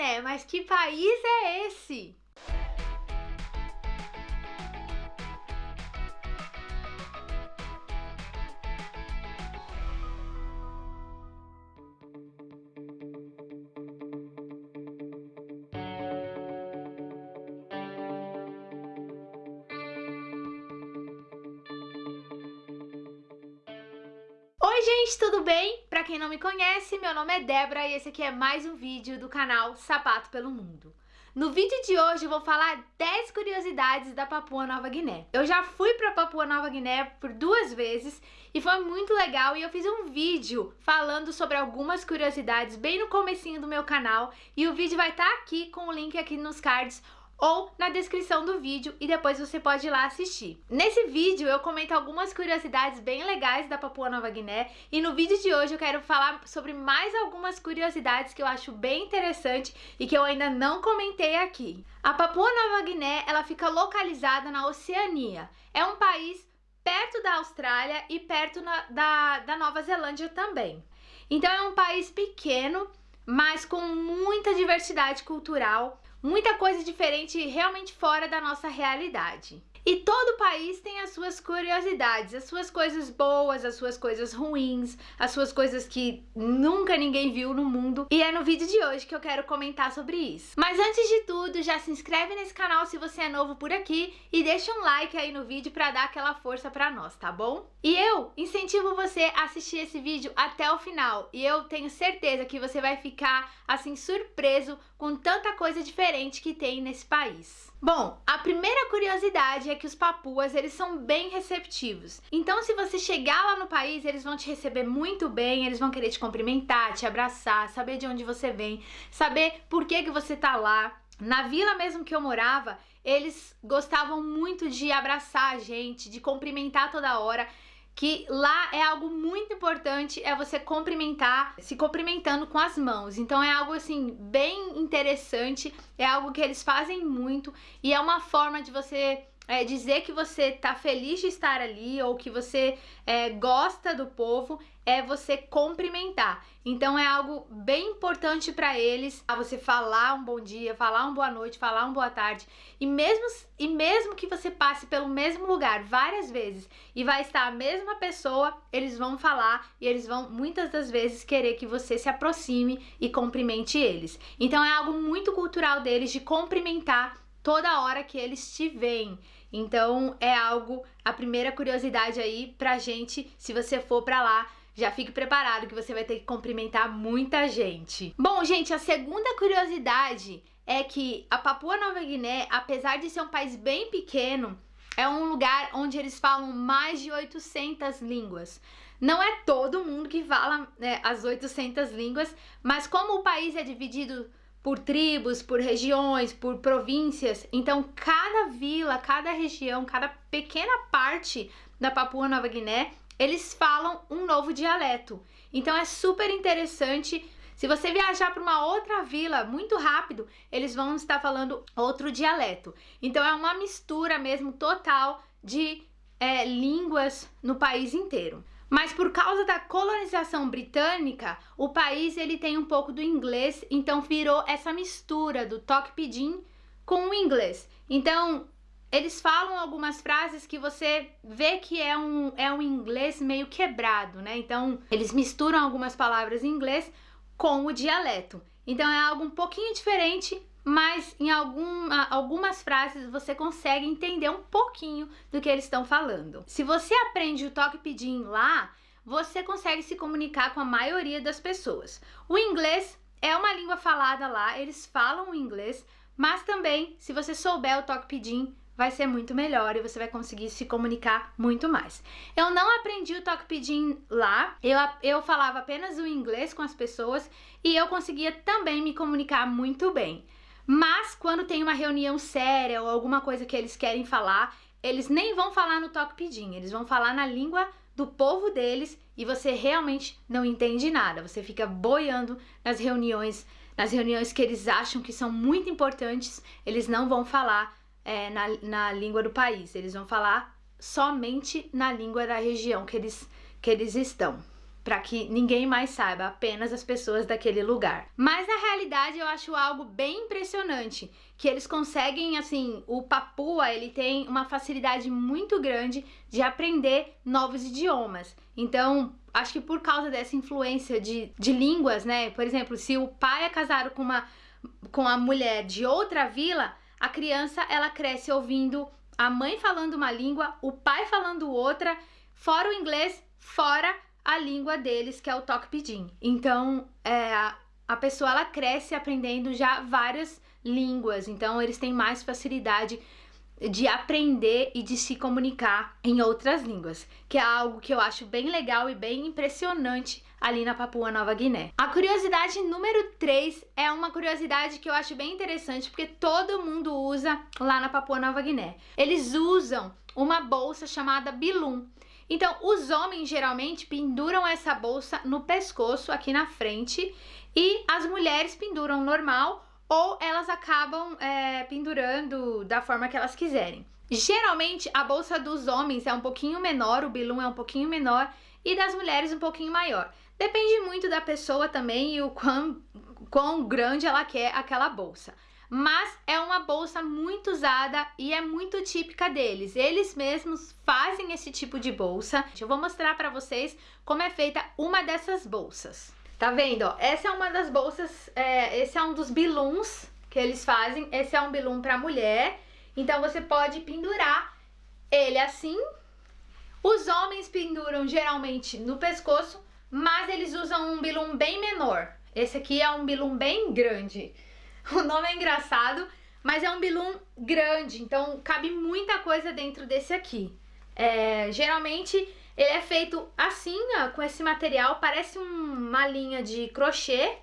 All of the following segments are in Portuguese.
Guiné, mas que país é esse? Não me conhece, meu nome é Débora e esse aqui é mais um vídeo do canal Sapato pelo Mundo. No vídeo de hoje eu vou falar 10 curiosidades da Papua Nova Guiné. Eu já fui pra Papua Nova Guiné por duas vezes e foi muito legal e eu fiz um vídeo falando sobre algumas curiosidades bem no comecinho do meu canal e o vídeo vai estar tá aqui com o link aqui nos cards ou na descrição do vídeo e depois você pode ir lá assistir. Nesse vídeo eu comento algumas curiosidades bem legais da Papua Nova Guiné e no vídeo de hoje eu quero falar sobre mais algumas curiosidades que eu acho bem interessante e que eu ainda não comentei aqui. A Papua Nova Guiné ela fica localizada na Oceania. É um país perto da Austrália e perto na, da, da Nova Zelândia também. Então é um país pequeno, mas com muita diversidade cultural, muita coisa diferente realmente fora da nossa realidade. E todo país tem as suas curiosidades, as suas coisas boas, as suas coisas ruins, as suas coisas que nunca ninguém viu no mundo. E é no vídeo de hoje que eu quero comentar sobre isso. Mas antes de tudo, já se inscreve nesse canal se você é novo por aqui e deixa um like aí no vídeo pra dar aquela força pra nós, tá bom? E eu incentivo você a assistir esse vídeo até o final. E eu tenho certeza que você vai ficar, assim, surpreso com tanta coisa diferente que tem nesse país. Bom, a primeira curiosidade é que os papuas, eles são bem receptivos. Então, se você chegar lá no país, eles vão te receber muito bem, eles vão querer te cumprimentar, te abraçar, saber de onde você vem, saber por que, que você tá lá. Na vila mesmo que eu morava, eles gostavam muito de abraçar a gente, de cumprimentar toda hora que lá é algo muito importante, é você cumprimentar, se cumprimentando com as mãos. Então é algo assim bem interessante, é algo que eles fazem muito e é uma forma de você é, dizer que você tá feliz de estar ali ou que você é, gosta do povo é você cumprimentar. Então é algo bem importante para eles, a você falar um bom dia, falar uma boa noite, falar uma boa tarde. E mesmo, e mesmo que você passe pelo mesmo lugar várias vezes e vai estar a mesma pessoa, eles vão falar e eles vão muitas das vezes querer que você se aproxime e cumprimente eles. Então é algo muito cultural deles de cumprimentar toda hora que eles te veem. Então é algo, a primeira curiosidade aí pra gente, se você for pra lá, já fique preparado que você vai ter que cumprimentar muita gente. Bom, gente, a segunda curiosidade é que a Papua Nova Guiné, apesar de ser um país bem pequeno, é um lugar onde eles falam mais de 800 línguas. Não é todo mundo que fala né, as 800 línguas, mas como o país é dividido por tribos, por regiões, por províncias. Então, cada vila, cada região, cada pequena parte da Papua Nova Guiné, eles falam um novo dialeto. Então, é super interessante. Se você viajar para uma outra vila muito rápido, eles vão estar falando outro dialeto. Então, é uma mistura mesmo total de é, línguas no país inteiro. Mas por causa da colonização britânica, o país ele tem um pouco do inglês, então virou essa mistura do toque pidgin com o inglês. Então, eles falam algumas frases que você vê que é um, é um inglês meio quebrado, né? Então, eles misturam algumas palavras em inglês com o dialeto. Então, é algo um pouquinho diferente, mas em algum, algumas frases você consegue entender um pouquinho do que eles estão falando. Se você aprende o toque pidgin lá, você consegue se comunicar com a maioria das pessoas. O inglês é uma língua falada lá, eles falam o inglês, mas também, se você souber o toque pidgin, vai ser muito melhor e você vai conseguir se comunicar muito mais. Eu não aprendi o toque pidgin lá, eu, eu falava apenas o inglês com as pessoas e eu conseguia também me comunicar muito bem. Mas quando tem uma reunião séria ou alguma coisa que eles querem falar, eles nem vão falar no toque pidinho, eles vão falar na língua do povo deles e você realmente não entende nada. Você fica boiando nas reuniões, nas reuniões que eles acham que são muito importantes, eles não vão falar é, na, na língua do país, eles vão falar somente na língua da região que eles, que eles estão. para que ninguém mais saiba, apenas as pessoas daquele lugar. Mas na realidade eu acho algo bem impressionante, que eles conseguem, assim, o Papua, ele tem uma facilidade muito grande de aprender novos idiomas. Então, acho que por causa dessa influência de, de línguas, né? Por exemplo, se o pai é casado com uma com a mulher de outra vila, a criança ela cresce ouvindo a mãe falando uma língua, o pai falando outra, fora o inglês, fora a língua deles, que é o Tokpidin. Então, é, a pessoa ela cresce aprendendo já várias línguas, então eles têm mais facilidade de aprender e de se comunicar em outras línguas, que é algo que eu acho bem legal e bem impressionante ali na Papua Nova Guiné. A curiosidade número 3 é uma curiosidade que eu acho bem interessante porque todo mundo usa lá na Papua Nova Guiné. Eles usam uma bolsa chamada bilum. Então, os homens geralmente penduram essa bolsa no pescoço aqui na frente e as mulheres penduram normal ou elas acabam é, pendurando da forma que elas quiserem. Geralmente a bolsa dos homens é um pouquinho menor, o bilum é um pouquinho menor e das mulheres um pouquinho maior. Depende muito da pessoa também e o quão, quão grande ela quer aquela bolsa. Mas é uma bolsa muito usada e é muito típica deles. Eles mesmos fazem esse tipo de bolsa. Eu vou mostrar para vocês como é feita uma dessas bolsas. Tá vendo, ó? Essa é uma das bolsas, é, esse é um dos biluns que eles fazem. Esse é um bilum pra mulher. Então, você pode pendurar ele assim. Os homens penduram geralmente no pescoço, mas eles usam um bilum bem menor. Esse aqui é um bilum bem grande. O nome é engraçado, mas é um bilum grande, então cabe muita coisa dentro desse aqui. É, geralmente ele é feito assim, ó, com esse material, parece um, uma linha de crochê.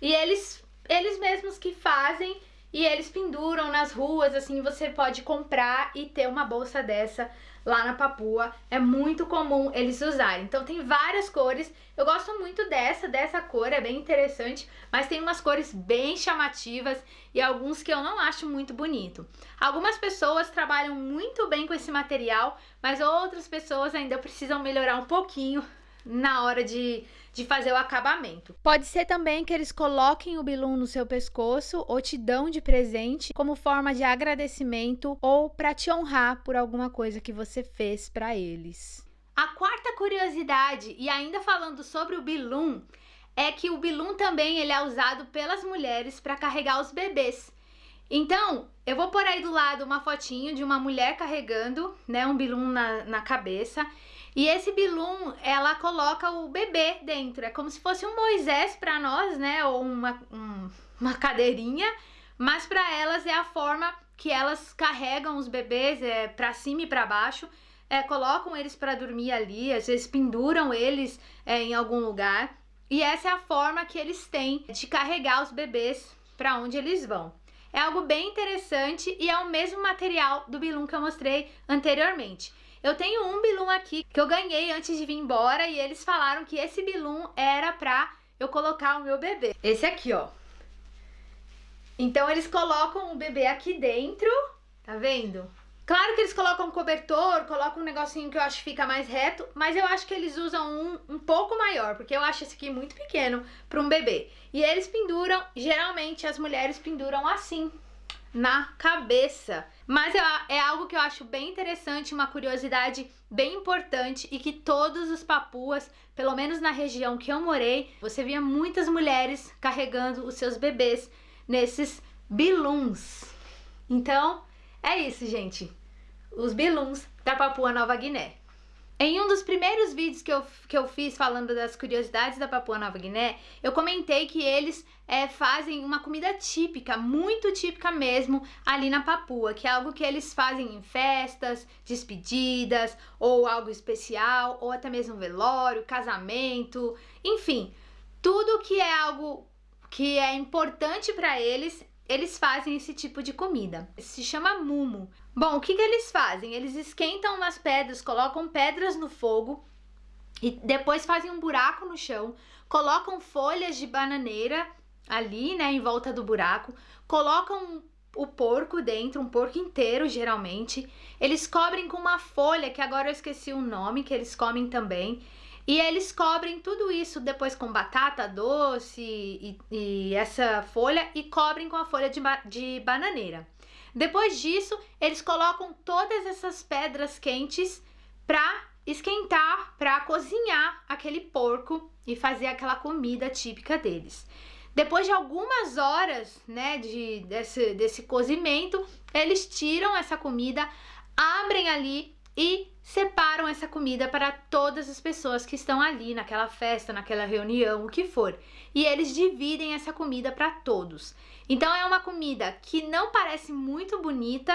E eles, eles mesmos que fazem e eles penduram nas ruas, assim, você pode comprar e ter uma bolsa dessa lá na Papua. É muito comum eles usarem. Então tem várias cores. Eu gosto muito dessa, dessa cor, é bem interessante. Mas tem umas cores bem chamativas e alguns que eu não acho muito bonito. Algumas pessoas trabalham muito bem com esse material, mas outras pessoas ainda precisam melhorar um pouquinho na hora de, de fazer o acabamento. Pode ser também que eles coloquem o bilum no seu pescoço ou te dão de presente como forma de agradecimento ou para te honrar por alguma coisa que você fez para eles. A quarta curiosidade, e ainda falando sobre o bilum, é que o bilum também ele é usado pelas mulheres para carregar os bebês. Então, eu vou pôr aí do lado uma fotinho de uma mulher carregando né, um bilum na, na cabeça e esse bilum, ela coloca o bebê dentro. É como se fosse um Moisés para nós, né? Ou uma, um, uma cadeirinha. Mas para elas é a forma que elas carregam os bebês é, para cima e para baixo. É, colocam eles para dormir ali, às vezes penduram eles é, em algum lugar. E essa é a forma que eles têm de carregar os bebês para onde eles vão. É algo bem interessante e é o mesmo material do bilum que eu mostrei anteriormente. Eu tenho um bilum aqui que eu ganhei antes de vir embora e eles falaram que esse bilum era pra eu colocar o meu bebê. Esse aqui, ó. Então eles colocam o bebê aqui dentro, tá vendo? Claro que eles colocam um cobertor, colocam um negocinho que eu acho que fica mais reto, mas eu acho que eles usam um um pouco maior, porque eu acho esse aqui muito pequeno para um bebê. E eles penduram, geralmente as mulheres penduram assim, na cabeça. Mas é, é algo que eu acho bem interessante, uma curiosidade bem importante e que todos os papuas, pelo menos na região que eu morei, você via muitas mulheres carregando os seus bebês nesses biluns. Então, é isso, gente. Os biluns da Papua Nova Guiné. Em um dos primeiros vídeos que eu, que eu fiz falando das curiosidades da Papua Nova Guiné, eu comentei que eles é, fazem uma comida típica, muito típica mesmo, ali na Papua, que é algo que eles fazem em festas, despedidas, ou algo especial, ou até mesmo velório, casamento, enfim, tudo que é algo que é importante para eles, eles fazem esse tipo de comida. Se chama mumo. Bom, o que, que eles fazem? Eles esquentam umas pedras, colocam pedras no fogo e depois fazem um buraco no chão, colocam folhas de bananeira ali, né, em volta do buraco, colocam o porco dentro, um porco inteiro geralmente. Eles cobrem com uma folha, que agora eu esqueci o nome, que eles comem também. E eles cobrem tudo isso depois com batata doce e, e essa folha e cobrem com a folha de, de bananeira. Depois disso, eles colocam todas essas pedras quentes para esquentar, para cozinhar aquele porco e fazer aquela comida típica deles. Depois de algumas horas, né, de, desse, desse cozimento, eles tiram essa comida, abrem ali e separam essa comida para todas as pessoas que estão ali naquela festa, naquela reunião, o que for. E eles dividem essa comida para todos. Então é uma comida que não parece muito bonita,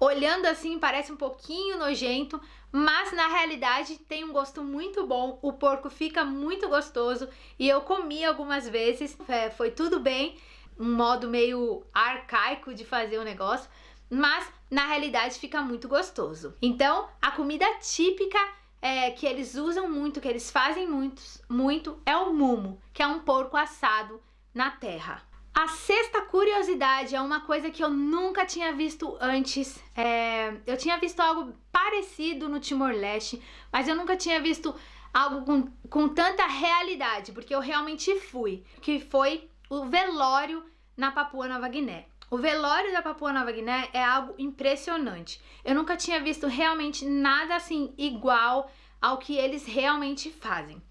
olhando assim parece um pouquinho nojento, mas na realidade tem um gosto muito bom, o porco fica muito gostoso e eu comi algumas vezes, é, foi tudo bem, um modo meio arcaico de fazer o negócio, mas na realidade fica muito gostoso. Então, a comida típica é, que eles usam muito, que eles fazem muito, muito, é o mumo, que é um porco assado na terra. A sexta curiosidade é uma coisa que eu nunca tinha visto antes. É, eu tinha visto algo parecido no Timor-Leste, mas eu nunca tinha visto algo com, com tanta realidade, porque eu realmente fui, que foi o velório na Papua Nova Guiné. O velório da Papua Nova Guiné é algo impressionante. Eu nunca tinha visto realmente nada assim igual ao que eles realmente fazem.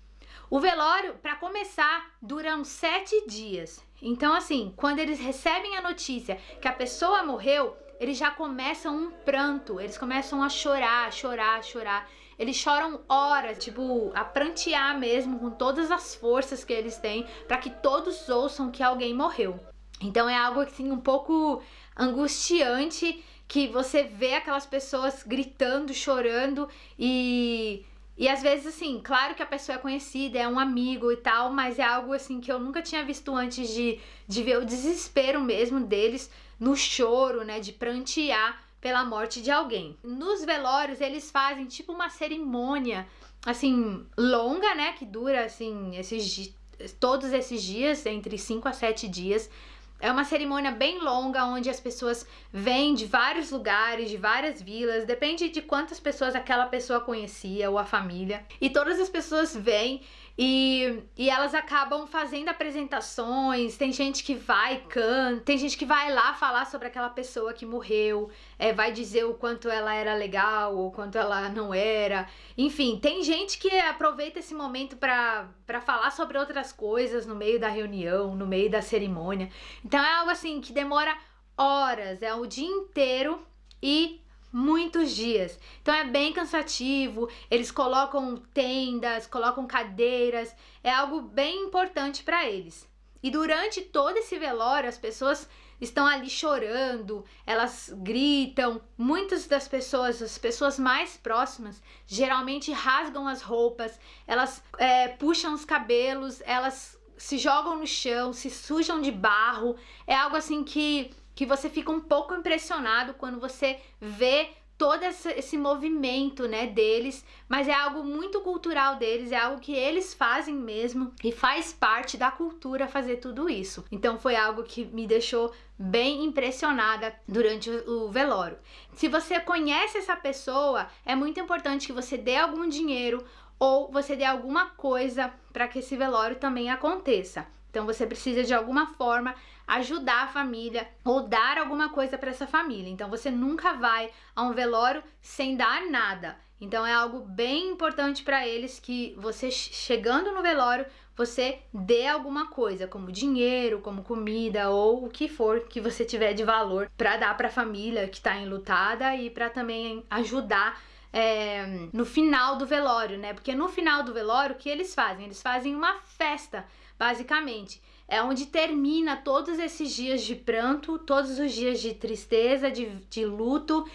O velório, para começar, dura uns sete dias. Então, assim, quando eles recebem a notícia que a pessoa morreu, eles já começam um pranto, eles começam a chorar, chorar, chorar. Eles choram horas, tipo, a prantear mesmo, com todas as forças que eles têm, para que todos ouçam que alguém morreu. Então é algo assim um pouco angustiante que você vê aquelas pessoas gritando, chorando e e às vezes assim, claro que a pessoa é conhecida, é um amigo e tal, mas é algo assim que eu nunca tinha visto antes de, de ver o desespero mesmo deles no choro, né, de prantear pela morte de alguém. Nos velórios eles fazem tipo uma cerimônia assim longa, né, que dura assim esses todos esses dias, entre 5 a 7 dias é uma cerimônia bem longa, onde as pessoas vêm de vários lugares, de várias vilas, depende de quantas pessoas aquela pessoa conhecia ou a família. E todas as pessoas vêm e, e elas acabam fazendo apresentações, tem gente que vai canta, tem gente que vai lá falar sobre aquela pessoa que morreu, é, vai dizer o quanto ela era legal ou quanto ela não era. Enfim, tem gente que aproveita esse momento para falar sobre outras coisas no meio da reunião, no meio da cerimônia. Então é algo assim que demora horas, é o dia inteiro e muitos dias. Então é bem cansativo, eles colocam tendas, colocam cadeiras, é algo bem importante para eles. E durante todo esse velório, as pessoas estão ali chorando, elas gritam. Muitas das pessoas, as pessoas mais próximas, geralmente rasgam as roupas, elas é, puxam os cabelos, elas se jogam no chão, se sujam de barro. É algo assim que que você fica um pouco impressionado quando você vê todo esse movimento, né, deles, mas é algo muito cultural deles, é algo que eles fazem mesmo e faz parte da cultura fazer tudo isso. Então foi algo que me deixou bem impressionada durante o velório. Se você conhece essa pessoa, é muito importante que você dê algum dinheiro ou você dê alguma coisa para que esse velório também aconteça. Então você precisa de alguma forma ajudar a família ou dar alguma coisa para essa família. Então você nunca vai a um velório sem dar nada. Então é algo bem importante para eles que você chegando no velório, você dê alguma coisa, como dinheiro, como comida ou o que for que você tiver de valor para dar para a família que está enlutada e para também ajudar é, no final do velório, né? Porque no final do velório, o que eles fazem? Eles fazem uma festa basicamente. É onde termina todos esses dias de pranto, todos os dias de tristeza, de, de luto.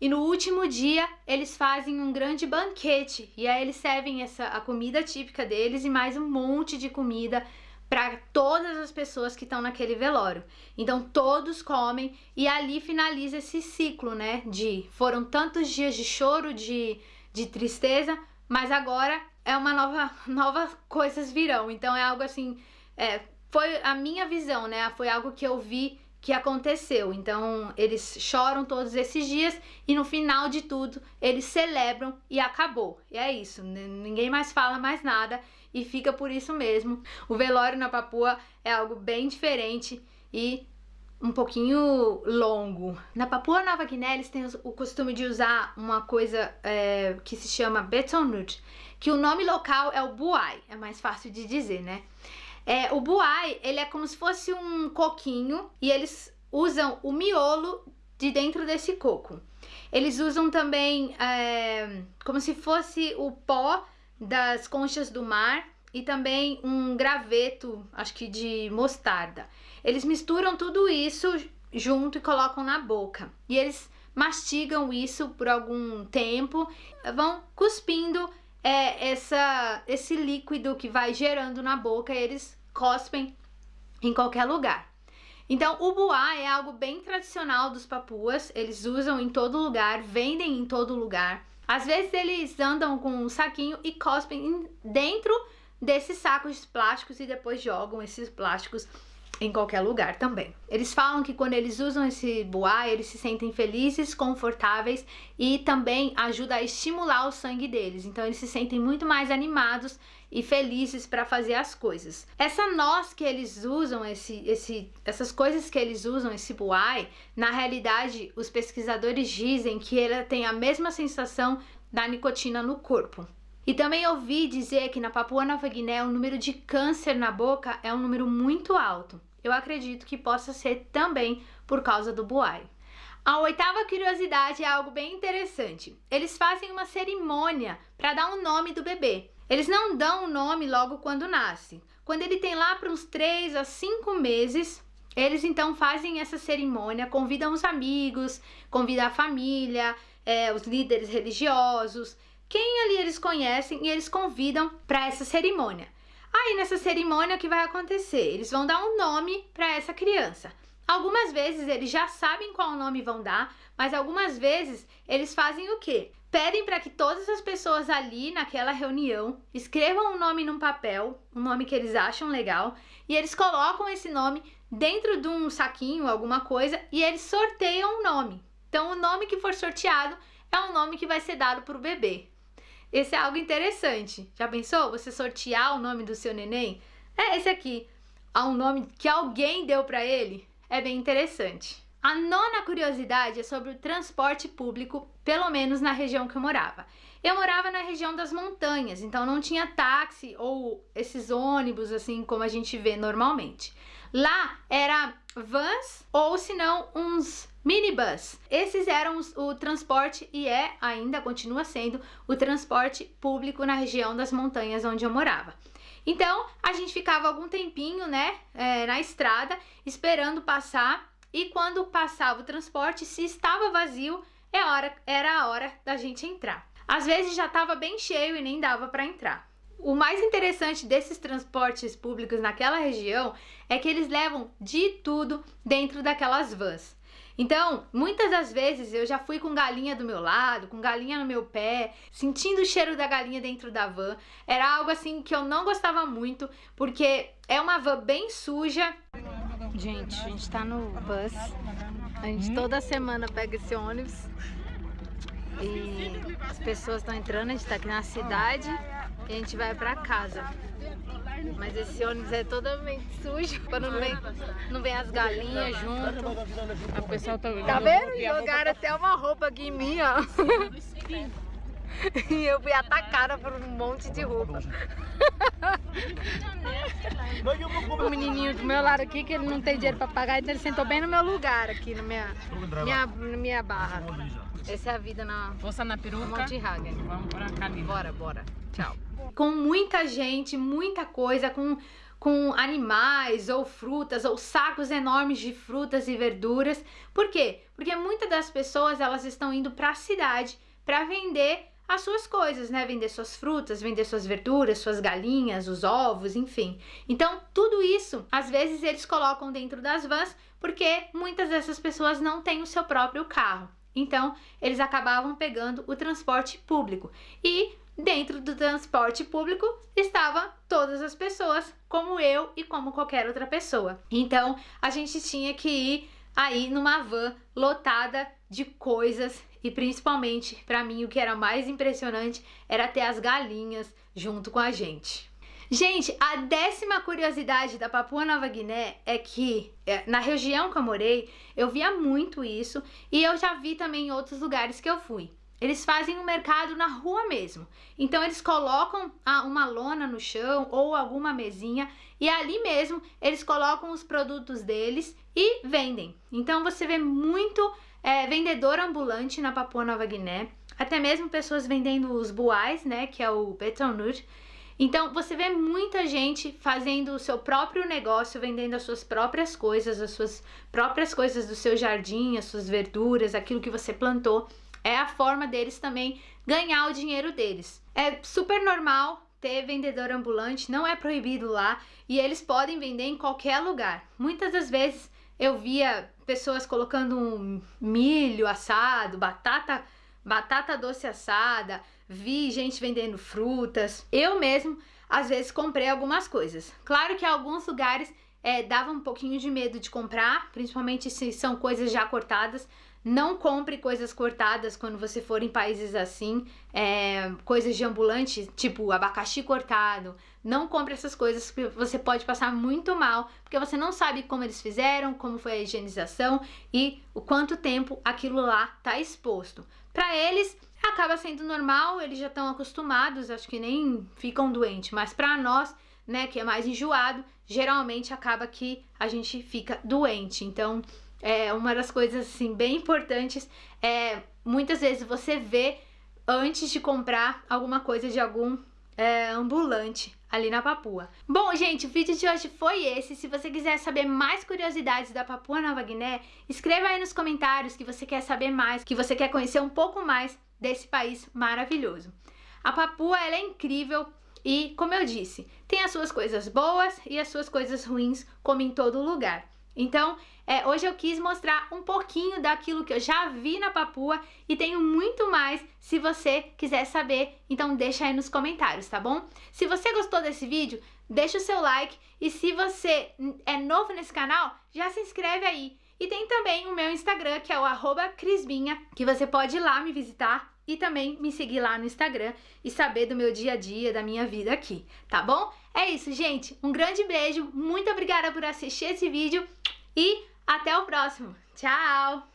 E no último dia eles fazem um grande banquete e aí eles servem essa a comida típica deles e mais um monte de comida para todas as pessoas que estão naquele velório. Então todos comem e ali finaliza esse ciclo, né? De foram tantos dias de choro, de, de tristeza, mas agora é uma nova, novas coisas virão. Então é algo assim, é, foi a minha visão, né? Foi algo que eu vi que aconteceu. Então, eles choram todos esses dias e no final de tudo, eles celebram e acabou. E é isso, ninguém mais fala mais nada e fica por isso mesmo. O velório na Papua é algo bem diferente e um pouquinho longo. Na Papua Nova Guiné, eles têm o costume de usar uma coisa é, que se chama betonut, que o nome local é o buai, é mais fácil de dizer, né? É, o buai, ele é como se fosse um coquinho e eles usam o miolo de dentro desse coco. Eles usam também é, como se fosse o pó das conchas do mar e também um graveto, acho que de mostarda. Eles misturam tudo isso junto e colocam na boca. E eles mastigam isso por algum tempo, vão cuspindo é, essa, esse líquido que vai gerando na boca, eles cospem em qualquer lugar. Então, o buá é algo bem tradicional dos papuas, eles usam em todo lugar, vendem em todo lugar. Às vezes eles andam com um saquinho e cospem dentro desses sacos plásticos e depois jogam esses plásticos em qualquer lugar também. Eles falam que quando eles usam esse buá, eles se sentem felizes, confortáveis e também ajuda a estimular o sangue deles. Então eles se sentem muito mais animados e felizes para fazer as coisas. Essa noz que eles usam, esse, esse, essas coisas que eles usam, esse buai, na realidade os pesquisadores dizem que ela tem a mesma sensação da nicotina no corpo. E também ouvi dizer que na Papua Nova Guiné o número de câncer na boca é um número muito alto. Eu acredito que possa ser também por causa do buai. A oitava curiosidade é algo bem interessante. Eles fazem uma cerimônia para dar um nome do bebê. Eles não dão o um nome logo quando nasce. Quando ele tem lá para uns 3 a 5 meses, eles então fazem essa cerimônia, convidam os amigos, convidam a família, é, os líderes religiosos, quem ali eles conhecem e eles convidam para essa cerimônia. Aí nessa cerimônia o que vai acontecer? Eles vão dar um nome para essa criança. Algumas vezes eles já sabem qual nome vão dar, mas algumas vezes eles fazem o quê? Pedem para que todas as pessoas ali naquela reunião escrevam um nome num papel, um nome que eles acham legal, e eles colocam esse nome dentro de um saquinho, alguma coisa, e eles sorteiam um nome. Então o nome que for sorteado é o nome que vai ser dado para o bebê. Esse é algo interessante. Já pensou? Você sortear o nome do seu neném? É esse aqui. Há um nome que alguém deu para ele? É bem interessante. A nona curiosidade é sobre o transporte público, pelo menos na região que eu morava. Eu morava na região das montanhas, então não tinha táxi ou esses ônibus assim como a gente vê normalmente. Lá era vans ou se não uns minibus. Esses eram os, o transporte e é, ainda continua sendo, o transporte público na região das montanhas onde eu morava. Então, a gente ficava algum tempinho, né, é, na estrada, esperando passar, e quando passava o transporte, se estava vazio, é hora, era a hora da gente entrar. Às vezes já estava bem cheio e nem dava para entrar. O mais interessante desses transportes públicos naquela região é que eles levam de tudo dentro daquelas vans. Então, muitas das vezes eu já fui com galinha do meu lado, com galinha no meu pé, sentindo o cheiro da galinha dentro da van. Era algo assim que eu não gostava muito, porque é uma van bem suja. Gente, a gente tá no bus. A gente toda semana pega esse ônibus. E as pessoas estão entrando, a gente tá aqui na cidade e a gente vai pra casa. Mas esse ônibus é totalmente sujo, quando não vem, não vem as galinhas junto. A pessoa tá, tá vendo? Jogaram até uma roupa aqui em mim, ó. E eu fui atacada por um monte de roupa. O menininho do meu lado aqui, que ele não tem dinheiro pra pagar, então ele sentou bem no meu lugar aqui, na minha, minha, na minha barra. Essa é a vida na, Força na peruca. Monte Hagen. Vamos pra cá, Bora, bora. Tchau. Com muita gente, muita coisa, com, com animais ou frutas ou sacos enormes de frutas e verduras. Por quê? Porque muitas das pessoas elas estão indo para a cidade para vender as suas coisas, né? Vender suas frutas, vender suas verduras, suas galinhas, os ovos, enfim. Então, tudo isso, às vezes eles colocam dentro das vans porque muitas dessas pessoas não têm o seu próprio carro. Então, eles acabavam pegando o transporte público. E dentro do transporte público estavam todas as pessoas, como eu e como qualquer outra pessoa. Então, a gente tinha que ir aí numa van lotada de coisas e principalmente para mim o que era mais impressionante era ter as galinhas junto com a gente. Gente, a décima curiosidade da Papua Nova Guiné é que é, na região que eu morei, eu via muito isso e eu já vi também em outros lugares que eu fui. Eles fazem um mercado na rua mesmo. Então eles colocam uma lona no chão ou alguma mesinha e ali mesmo eles colocam os produtos deles e vendem. Então você vê muito é, vendedor ambulante na Papua Nova Guiné, até mesmo pessoas vendendo os buais, né, que é o betonut. Então você vê muita gente fazendo o seu próprio negócio, vendendo as suas próprias coisas, as suas próprias coisas do seu jardim, as suas verduras, aquilo que você plantou é a forma deles também ganhar o dinheiro deles. É super normal ter vendedor ambulante, não é proibido lá e eles podem vender em qualquer lugar. Muitas das vezes eu via pessoas colocando milho assado, batata, batata doce assada, vi gente vendendo frutas. Eu mesmo, às vezes, comprei algumas coisas. Claro que alguns lugares é, dava um pouquinho de medo de comprar, principalmente se são coisas já cortadas, não compre coisas cortadas quando você for em países assim, é, coisas de ambulante, tipo abacaxi cortado. Não compre essas coisas porque você pode passar muito mal, porque você não sabe como eles fizeram, como foi a higienização e o quanto tempo aquilo lá tá exposto. Para eles, acaba sendo normal, eles já estão acostumados, acho que nem ficam doentes, mas para nós, né, que é mais enjoado, geralmente acaba que a gente fica doente. Então, é, uma das coisas assim bem importantes é muitas vezes você vê antes de comprar alguma coisa de algum é, ambulante ali na Papua. Bom, gente, o vídeo de hoje foi esse. Se você quiser saber mais curiosidades da Papua Nova Guiné, escreva aí nos comentários que você quer saber mais, que você quer conhecer um pouco mais desse país maravilhoso. A Papua, ela é incrível e, como eu disse, tem as suas coisas boas e as suas coisas ruins, como em todo lugar. Então, é, hoje eu quis mostrar um pouquinho daquilo que eu já vi na Papua e tenho muito mais se você quiser saber, então deixa aí nos comentários, tá bom? Se você gostou desse vídeo, deixa o seu like e se você é novo nesse canal, já se inscreve aí. E tem também o meu Instagram, que é o arroba crisbinha, que você pode ir lá me visitar e também me seguir lá no Instagram e saber do meu dia a dia, da minha vida aqui, tá bom? É isso, gente. Um grande beijo, muito obrigada por assistir esse vídeo e até o próximo. Tchau!